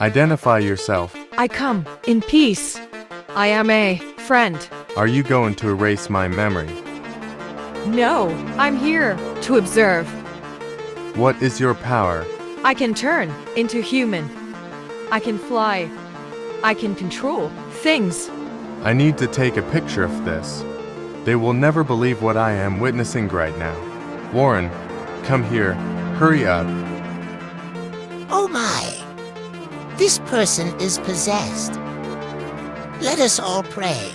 Identify yourself. I come in peace. I am a friend. Are you going to erase my memory? No, I'm here to observe. What is your power? I can turn into human. I can fly. I can control things. I need to take a picture of this. They will never believe what I am witnessing right now. Warren, come here. Hurry up. Oh my! This person is possessed. Let us all pray.